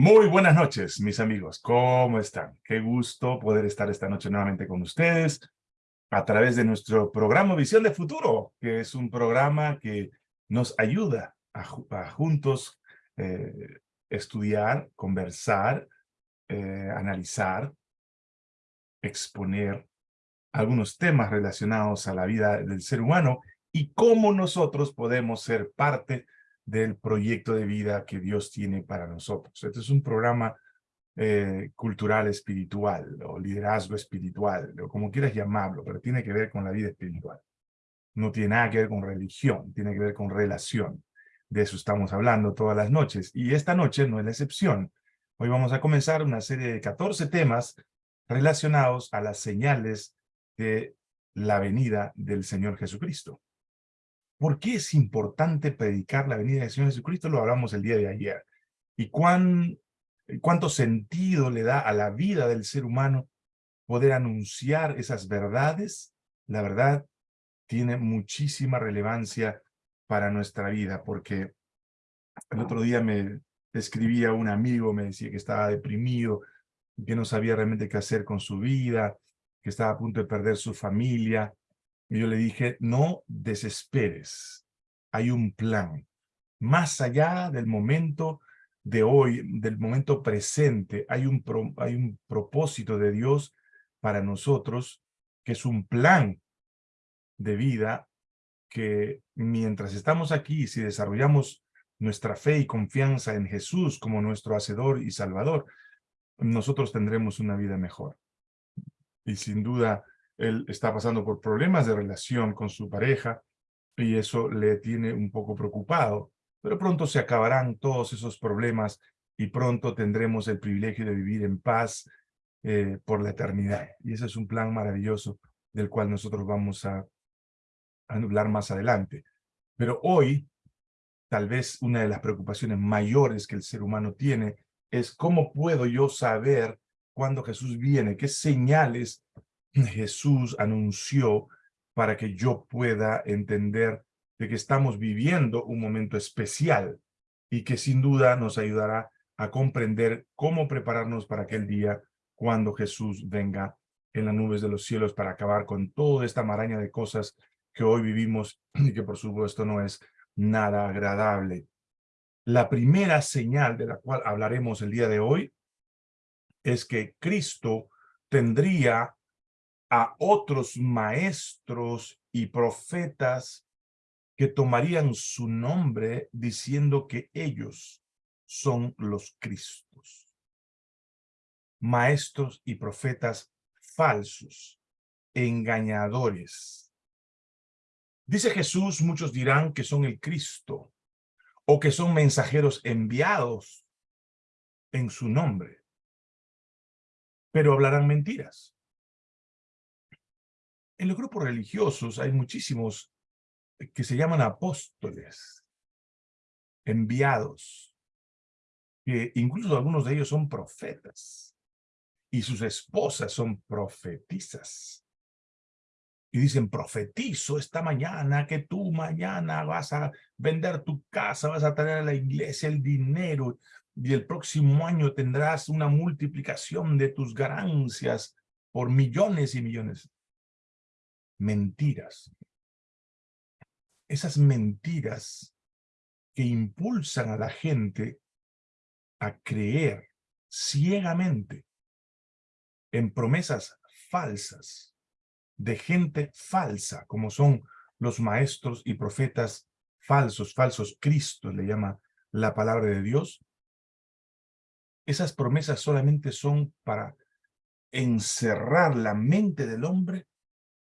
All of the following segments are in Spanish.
Muy buenas noches, mis amigos. ¿Cómo están? Qué gusto poder estar esta noche nuevamente con ustedes a través de nuestro programa Visión de Futuro, que es un programa que nos ayuda a, juntos eh, estudiar, conversar, eh, analizar, exponer algunos temas relacionados a la vida del ser humano y cómo nosotros podemos ser parte del proyecto de vida que Dios tiene para nosotros. Este es un programa eh, cultural espiritual o liderazgo espiritual, o como quieras llamarlo, pero tiene que ver con la vida espiritual. No tiene nada que ver con religión, tiene que ver con relación. De eso estamos hablando todas las noches. Y esta noche no es la excepción. Hoy vamos a comenzar una serie de 14 temas relacionados a las señales de la venida del Señor Jesucristo. ¿Por qué es importante predicar la venida del Señor Jesucristo? Lo hablamos el día de ayer. ¿Y cuán, cuánto sentido le da a la vida del ser humano poder anunciar esas verdades? La verdad tiene muchísima relevancia para nuestra vida, porque el otro día me escribía un amigo, me decía que estaba deprimido, que no sabía realmente qué hacer con su vida, que estaba a punto de perder su familia, y yo le dije, no desesperes, hay un plan. Más allá del momento de hoy, del momento presente, hay un, hay un propósito de Dios para nosotros, que es un plan de vida que mientras estamos aquí, si desarrollamos nuestra fe y confianza en Jesús como nuestro Hacedor y Salvador, nosotros tendremos una vida mejor. Y sin duda, él está pasando por problemas de relación con su pareja y eso le tiene un poco preocupado. Pero pronto se acabarán todos esos problemas y pronto tendremos el privilegio de vivir en paz eh, por la eternidad. Y ese es un plan maravilloso del cual nosotros vamos a, a hablar más adelante. Pero hoy, tal vez una de las preocupaciones mayores que el ser humano tiene es cómo puedo yo saber cuándo Jesús viene, qué señales Jesús anunció para que yo pueda entender de que estamos viviendo un momento especial y que sin duda nos ayudará a comprender cómo prepararnos para aquel día cuando Jesús venga en las nubes de los cielos para acabar con toda esta maraña de cosas que hoy vivimos y que por supuesto no es nada agradable. La primera señal de la cual hablaremos el día de hoy es que Cristo tendría a otros maestros y profetas que tomarían su nombre diciendo que ellos son los Cristos. Maestros y profetas falsos, engañadores. Dice Jesús, muchos dirán que son el Cristo o que son mensajeros enviados en su nombre, pero hablarán mentiras. En los grupos religiosos hay muchísimos que se llaman apóstoles, enviados, que incluso algunos de ellos son profetas, y sus esposas son profetizas. Y dicen, profetizo esta mañana que tú mañana vas a vender tu casa, vas a traer a la iglesia el dinero, y el próximo año tendrás una multiplicación de tus ganancias por millones y millones mentiras. Esas mentiras que impulsan a la gente a creer ciegamente en promesas falsas de gente falsa, como son los maestros y profetas falsos, falsos Cristo, le llama la palabra de Dios. Esas promesas solamente son para encerrar la mente del hombre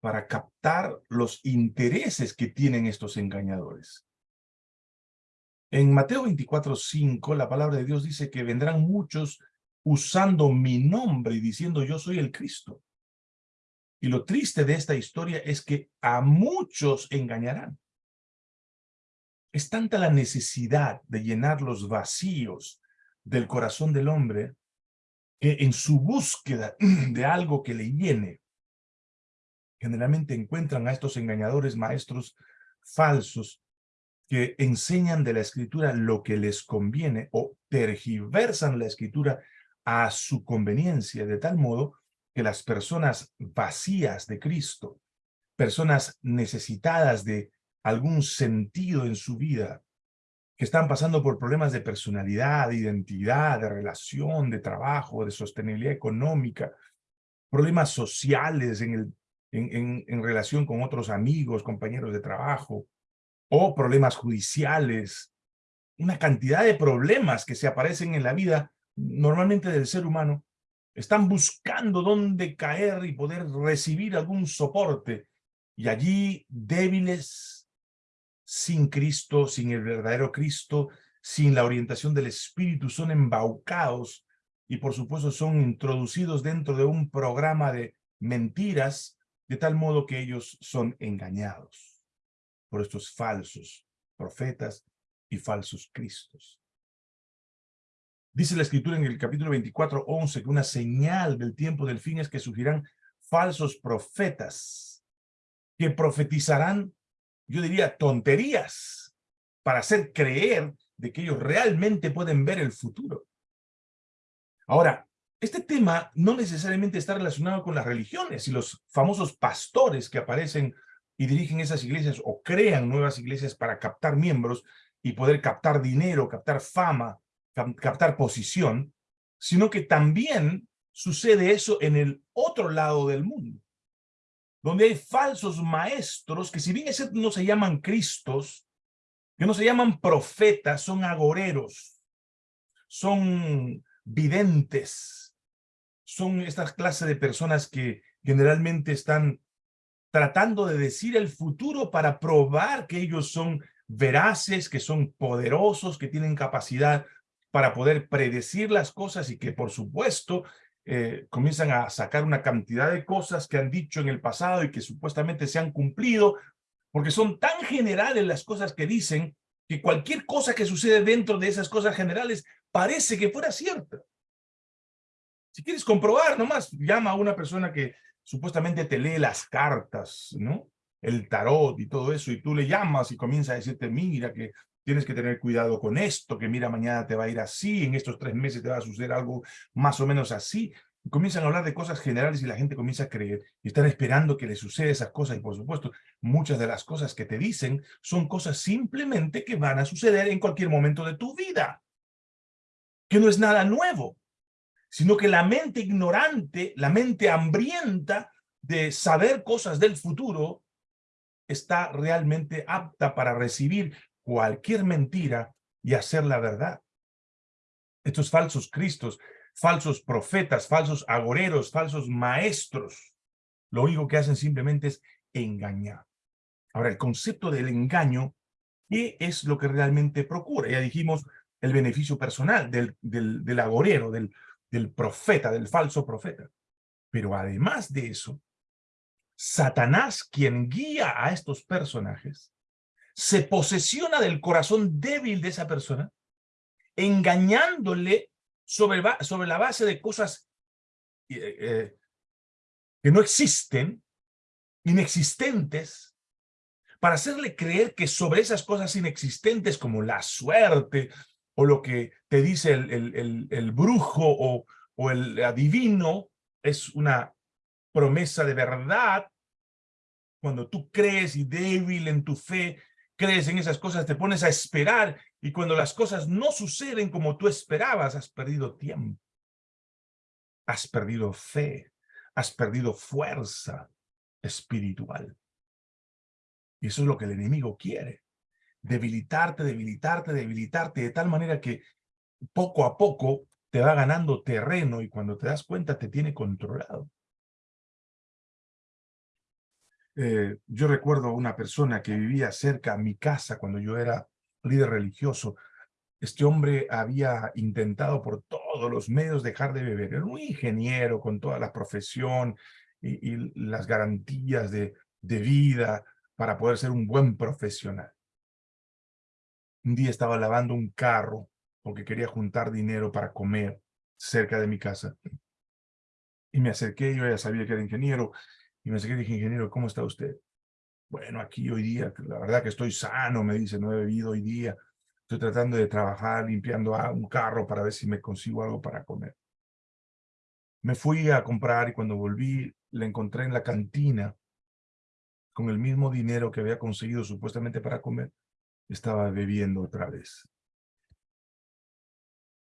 para captar los intereses que tienen estos engañadores. En Mateo 24:5, la palabra de Dios dice que vendrán muchos usando mi nombre y diciendo yo soy el Cristo. Y lo triste de esta historia es que a muchos engañarán. Es tanta la necesidad de llenar los vacíos del corazón del hombre que en su búsqueda de algo que le llene, generalmente encuentran a estos engañadores maestros falsos que enseñan de la escritura lo que les conviene o tergiversan la escritura a su conveniencia, de tal modo que las personas vacías de Cristo, personas necesitadas de algún sentido en su vida, que están pasando por problemas de personalidad, de identidad, de relación, de trabajo, de sostenibilidad económica, problemas sociales en, el, en, relación con otros amigos, compañeros de trabajo, o problemas judiciales, una cantidad de problemas que se aparecen en la vida normalmente del ser humano, están buscando dónde caer y poder recibir algún soporte. Y allí débiles, sin Cristo, sin el verdadero Cristo, sin la orientación del Espíritu, son embaucados y por supuesto son introducidos dentro de un programa de mentiras, de tal modo que ellos son engañados por estos falsos profetas y falsos cristos. Dice la escritura en el capítulo 24, 11, que una señal del tiempo del fin es que surgirán falsos profetas que profetizarán, yo diría, tonterías para hacer creer de que ellos realmente pueden ver el futuro. Ahora, este tema no necesariamente está relacionado con las religiones y los famosos pastores que aparecen y dirigen esas iglesias o crean nuevas iglesias para captar miembros y poder captar dinero, captar fama, captar posición, sino que también sucede eso en el otro lado del mundo, donde hay falsos maestros que si bien no se llaman cristos, que no se llaman profetas, son agoreros, son videntes, son estas clases de personas que generalmente están tratando de decir el futuro para probar que ellos son veraces, que son poderosos, que tienen capacidad para poder predecir las cosas y que, por supuesto, eh, comienzan a sacar una cantidad de cosas que han dicho en el pasado y que supuestamente se han cumplido, porque son tan generales las cosas que dicen que cualquier cosa que sucede dentro de esas cosas generales parece que fuera cierta. Si quieres comprobar, nomás llama a una persona que supuestamente te lee las cartas, ¿no? El tarot y todo eso, y tú le llamas y comienza a decirte, mira, que tienes que tener cuidado con esto, que mira, mañana te va a ir así, en estos tres meses te va a suceder algo más o menos así. comienzan a hablar de cosas generales y la gente comienza a creer y están esperando que le suceda esas cosas. Y por supuesto, muchas de las cosas que te dicen son cosas simplemente que van a suceder en cualquier momento de tu vida. Que no es nada nuevo, sino que la mente ignorante, la mente hambrienta de saber cosas del futuro, está realmente apta para recibir cualquier mentira y hacer la verdad. Estos falsos cristos, falsos profetas, falsos agoreros, falsos maestros, lo único que hacen simplemente es engañar. Ahora, el concepto del engaño, ¿qué es lo que realmente procura? Ya dijimos el beneficio personal del, del, del agorero, del, del profeta, del falso profeta. Pero además de eso, Satanás, quien guía a estos personajes, se posesiona del corazón débil de esa persona, engañándole sobre, sobre la base de cosas eh, eh, que no existen, inexistentes, para hacerle creer que sobre esas cosas inexistentes como la suerte o lo que dice el, el, brujo o, o el adivino es una promesa de verdad, cuando tú crees y débil en tu fe, crees en esas cosas, te pones a esperar y cuando las cosas no suceden como tú esperabas, has perdido tiempo. Has perdido fe, has perdido fuerza espiritual. Y eso es lo que el enemigo quiere. Debilitarte, debilitarte, debilitarte de tal manera que poco a poco te va ganando terreno y cuando te das cuenta te tiene controlado. Eh, yo recuerdo una persona que vivía cerca a mi casa cuando yo era líder religioso. Este hombre había intentado por todos los medios dejar de beber. Era un ingeniero con toda la profesión y, las garantías de, de vida para poder ser un buen profesional. Un día estaba lavando un carro porque quería juntar dinero para comer cerca de mi casa. Y me acerqué, yo ya sabía que era ingeniero, y me acerqué y dije, ingeniero, ¿cómo está usted? Bueno, aquí hoy día, la verdad que estoy sano, me dice, no he bebido hoy día. Estoy tratando de trabajar limpiando un carro para ver si me consigo algo para comer. Me fui a comprar y cuando volví, le encontré en la cantina con el mismo dinero que había conseguido supuestamente para comer, estaba bebiendo otra vez.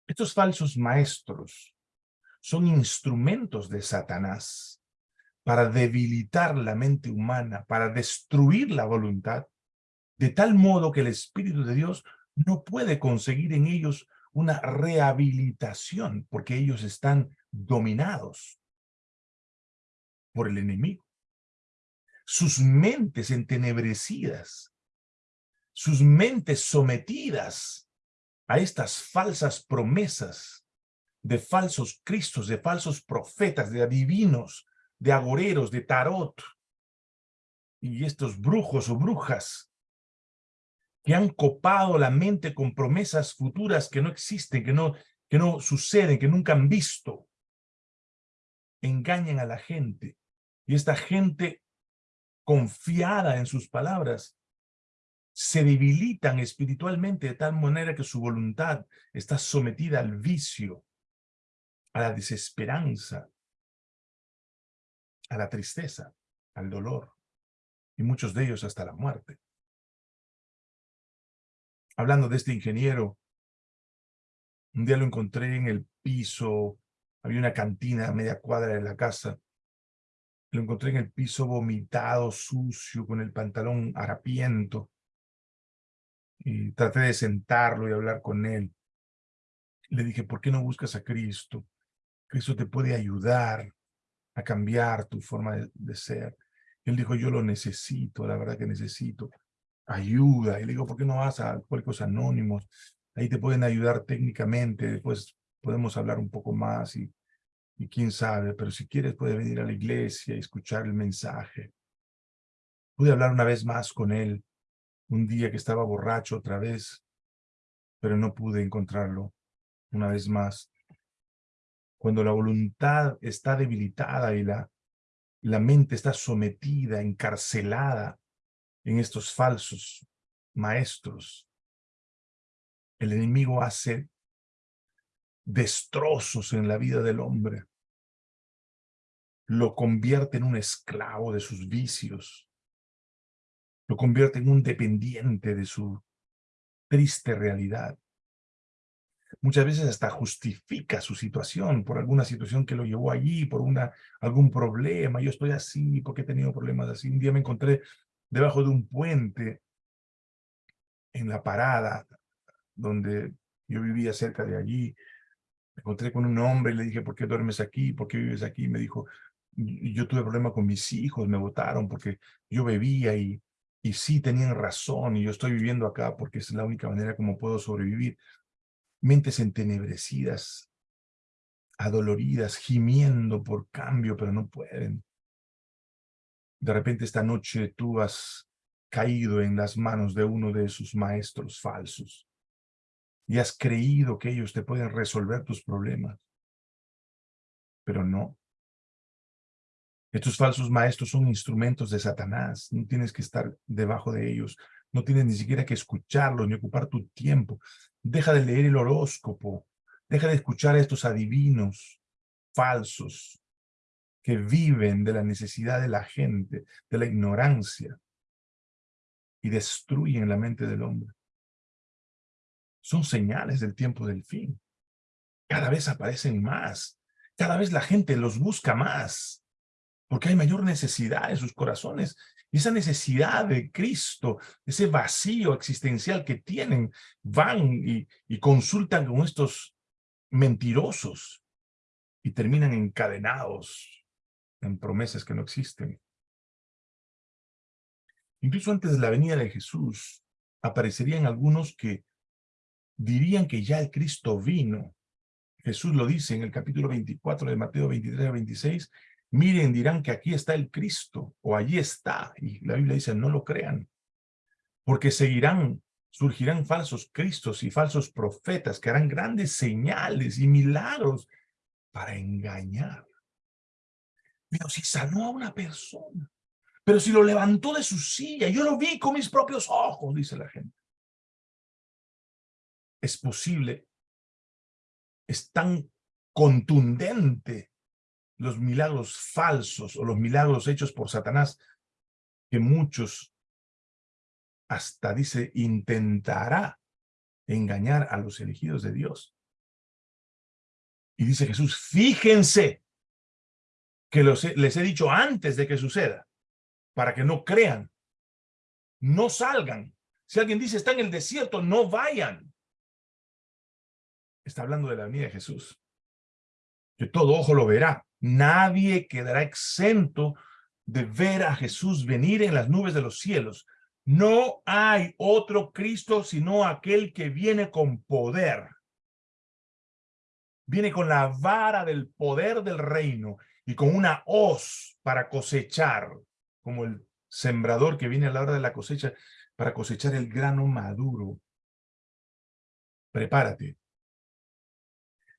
Estos falsos maestros son instrumentos de Satanás para debilitar la mente humana, para destruir la voluntad, de tal modo que el Espíritu de Dios no puede conseguir en ellos una rehabilitación, porque ellos están dominados por el enemigo. Sus mentes entenebrecidas, sus mentes sometidas a estas falsas promesas de falsos cristos, de falsos profetas, de adivinos, de agoreros, de tarot, y estos brujos o brujas que han copado la mente con promesas futuras que no existen, que no, que no suceden, que nunca han visto. Engañan a la gente. Y esta gente confiada en sus palabras se debilitan espiritualmente de tal manera que su voluntad está sometida al vicio, a la desesperanza, a la tristeza, al dolor, y muchos de ellos hasta la muerte. Hablando de este ingeniero, un día lo encontré en el piso, había una cantina a media cuadra de la casa, lo encontré en el piso vomitado, sucio, con el pantalón harapiento, y traté de sentarlo y hablar con él. Le dije, ¿por qué no buscas a Cristo? Cristo te puede ayudar a cambiar tu forma de, ser. Él dijo, yo lo necesito, la verdad que necesito ayuda. Y le digo, ¿por qué no vas a Alcohólicos Anónimos? Ahí te pueden ayudar técnicamente, después podemos hablar un poco más y, y quién sabe, pero si quieres puedes venir a la iglesia y escuchar el mensaje. Pude hablar una vez más con él, un día que estaba borracho otra vez, pero no pude encontrarlo una vez más. Cuando la voluntad está debilitada y la, la mente está sometida, encarcelada, en estos falsos maestros. El enemigo hace destrozos en la vida del hombre. Lo convierte en un esclavo de sus vicios. Lo convierte en un dependiente de su triste realidad. Muchas veces hasta justifica su situación por alguna situación que lo llevó allí, por una, algún problema. Yo estoy así porque he tenido problemas así. Un día me encontré debajo de un puente en la parada donde yo vivía cerca de allí. Me encontré con un hombre y le dije, ¿por qué duermes aquí? ¿Por qué vives aquí? Me dijo, yo tuve problema con mis hijos, me votaron porque yo bebía y, y sí tenían razón y yo estoy viviendo acá porque es la única manera como puedo sobrevivir. Mentes entenebrecidas, adoloridas, gimiendo por cambio, pero no pueden. De repente esta noche tú has caído en las manos de uno de esos maestros falsos y has creído que ellos te pueden resolver tus problemas. Pero no. Estos falsos maestros son instrumentos de Satanás. No tienes que estar debajo de ellos. No tienes ni siquiera que escucharlos ni ocupar tu tiempo. Deja de leer el horóscopo. Deja de escuchar a estos adivinos falsos que viven de la necesidad de la gente, de la ignorancia, y destruyen la mente del hombre. Son señales del tiempo del fin. Cada vez aparecen más. Cada vez la gente los busca más. Porque hay mayor necesidad en sus corazones. Y esa necesidad de Cristo, ese vacío existencial que tienen, van y, y consultan con estos mentirosos y terminan encadenados en promesas que no existen. Incluso antes de la venida de Jesús, aparecerían algunos que dirían que ya el Cristo vino. Jesús lo dice en el capítulo 24 de Mateo 23 a 26, miren, dirán que aquí está el Cristo, o allí está, y la Biblia dice, no lo crean, porque seguirán, surgirán falsos Cristos y falsos profetas que harán grandes señales y milagros para engañar pero si sanó a una persona, Pero si lo levantó de su silla, yo lo vi con mis propios ojos, dice la gente. Es posible, es tan contundente los milagros falsos o los milagros hechos por Satanás que muchos hasta dice intentará engañar a los elegidos de Dios. Y dice Jesús, fíjense que les he dicho antes de que suceda, para que no crean, no salgan. Si alguien dice está en el desierto, no vayan. Está hablando de la venida de Jesús. Que todo ojo lo verá. Nadie quedará exento de ver a Jesús venir en las nubes de los cielos. No hay otro Cristo sino aquel que viene con poder. Viene con la vara del poder del reino y con una hoz para cosechar, como el sembrador que viene a la hora de la cosecha para cosechar el grano maduro. Prepárate.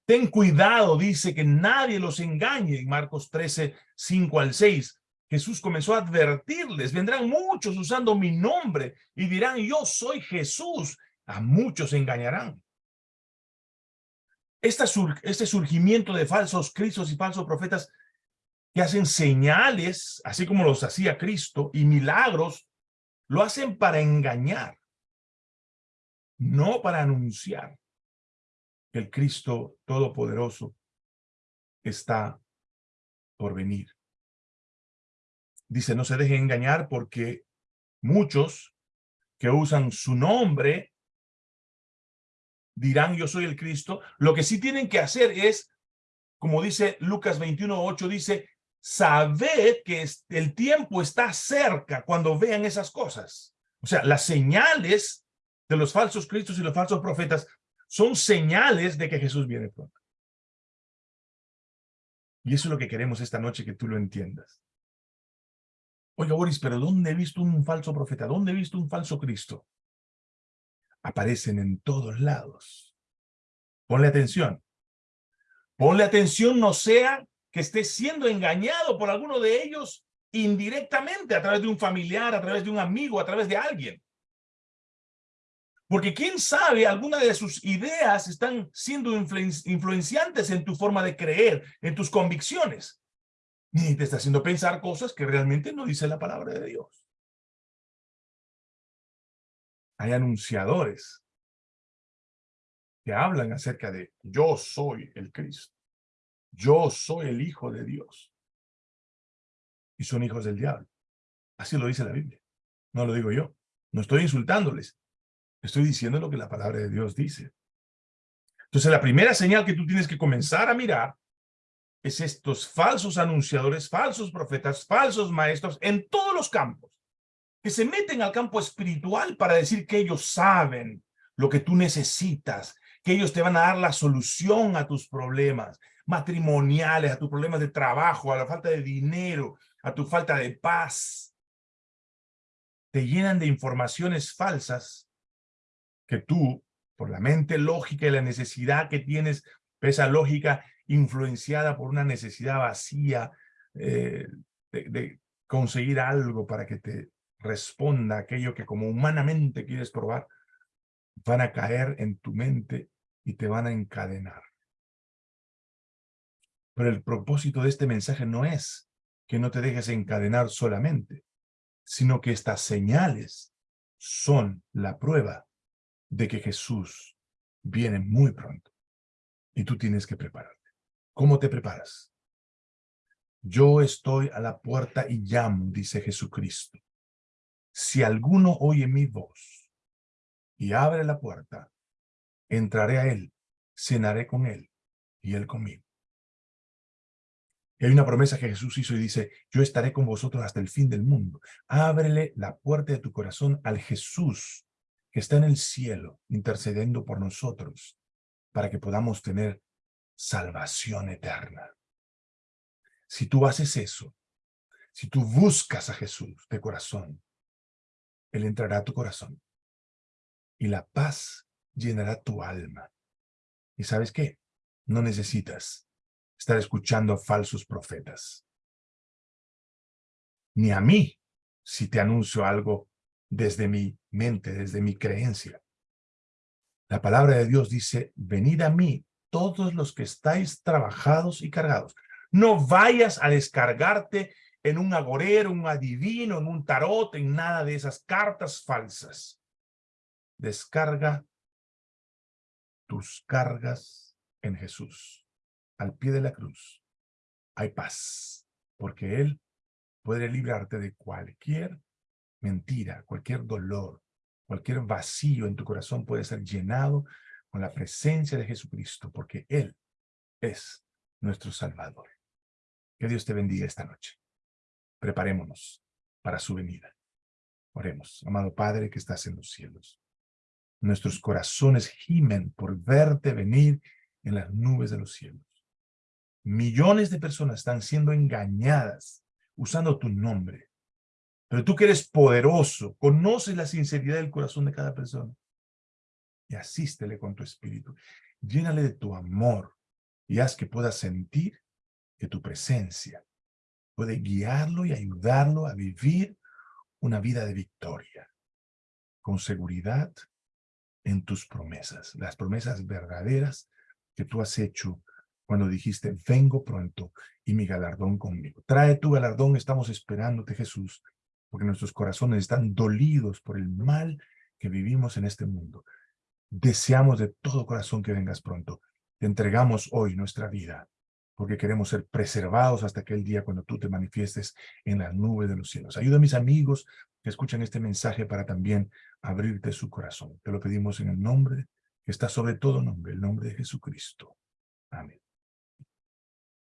Ten cuidado, dice, que nadie los engañe en Marcos 13, 5 al 6. Jesús comenzó a advertirles, vendrán muchos usando mi nombre y dirán, yo soy Jesús. A muchos engañarán. este surgimiento de falsos cristos y falsos profetas que hacen señales, así como los hacía Cristo, y milagros, lo hacen para engañar, no para anunciar el Cristo Todopoderoso está por venir. Dice, no se dejen engañar porque muchos que usan su nombre dirán yo soy el Cristo. Lo que sí tienen que hacer es, como dice Lucas 21, 8, dice, sabed que el tiempo está cerca cuando vean esas cosas. O sea, las señales de los falsos cristos y los falsos profetas son señales de que Jesús viene pronto. Y eso es lo que queremos esta noche, que tú lo entiendas. Oiga, Boris, pero ¿dónde he visto un falso profeta? ¿Dónde he visto un falso Cristo? Aparecen en todos lados. Ponle atención. Ponle atención, no sea que esté siendo engañado por alguno de ellos indirectamente, a través de un familiar, a través de un amigo, a través de alguien. Porque quién sabe, alguna de sus ideas están siendo influenciantes en tu forma de creer, en tus convicciones ni te está haciendo pensar cosas que realmente no dice la palabra de Dios. Hay anunciadores que hablan acerca de yo soy el Cristo, yo soy el Hijo de Dios. Y son hijos del diablo. Así lo dice la Biblia. No lo digo yo. No estoy insultándoles. Estoy diciendo lo que la palabra de Dios dice. Entonces, la primera señal que tú tienes que comenzar a mirar es estos falsos anunciadores, falsos profetas, falsos maestros en todos los campos, que se meten al campo espiritual para decir que ellos saben lo que tú necesitas, que ellos te van a dar la solución a tus problemas matrimoniales, a tus problemas de trabajo, a la falta de dinero, a tu falta de paz. Te llenan de informaciones falsas que tú, por la mente lógica y la necesidad que tienes, esa lógica influenciada por una necesidad vacía eh, de, conseguir algo para que te responda aquello que como humanamente quieres probar, van a caer en tu mente y te van a encadenar. Pero el propósito de este mensaje no es que no te dejes encadenar solamente, sino que estas señales son la prueba de que Jesús viene muy pronto y tú tienes que preparar. ¿Cómo te preparas? Yo estoy a la puerta y llamo, dice Jesucristo. Si alguno oye mi voz y abre la puerta, entraré a él, cenaré con él y él conmigo. Hay una promesa que Jesús hizo y dice, yo estaré con vosotros hasta el fin del mundo. Ábrele la puerta de tu corazón al Jesús está en el cielo, intercediendo por nosotros, para que podamos tener salvación eterna. Si tú haces eso, si tú buscas a Jesús de corazón, Él entrará a tu corazón y la paz llenará tu alma. ¿Y sabes qué? No necesitas estar escuchando a falsos profetas. Ni a mí si te anuncio algo desde mi mente, desde mi creencia. La palabra de Dios dice, venid a mí todos los que estáis trabajados y cargados. No vayas a descargarte en un agorero, un adivino, en un tarot, en nada de esas cartas falsas. Descarga tus cargas en Jesús, al pie de la cruz. Hay paz, porque Él puede librarte de cualquier mentira, cualquier dolor, cualquier vacío en tu corazón puede ser llenado con la presencia de Jesucristo, porque Él es nuestro Salvador. Que Dios te bendiga esta noche. Preparémonos para su venida. Oremos, amado Padre que estás en los cielos. Nuestros corazones gimen por verte venir en las nubes de los cielos. Millones de personas están siendo engañadas usando tu nombre. Pero tú que eres poderoso, conoces la sinceridad del corazón de cada persona. Y asístele con tu espíritu. Llénale de tu amor y haz que pueda sentir que tu presencia puede guiarlo y ayudarlo a vivir una vida de victoria, con seguridad en tus promesas, las promesas verdaderas que tú has hecho cuando dijiste, vengo pronto y mi galardón conmigo. Trae tu galardón, estamos esperándote, Jesús, porque nuestros corazones están dolidos por el mal que vivimos en este mundo. Deseamos de todo corazón que vengas pronto. Te entregamos hoy nuestra vida porque queremos ser preservados hasta aquel día cuando tú te manifiestes en la nube de los cielos. Ayuda a mis amigos que escuchan este mensaje para también abrirte su corazón. Te lo pedimos en el nombre que está sobre todo nombre, el nombre de Jesucristo. Amén.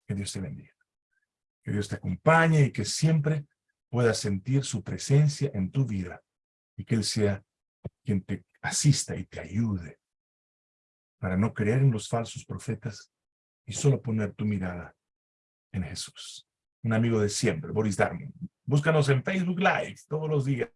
Que Dios te bendiga. Que Dios te acompañe y que siempre puedas sentir su presencia en tu vida y que Él sea quien te asista y te ayude para no creer en los falsos profetas y solo poner tu mirada en Jesús. Un amigo de siempre, Boris Darmon. Búscanos en Facebook Live todos los días.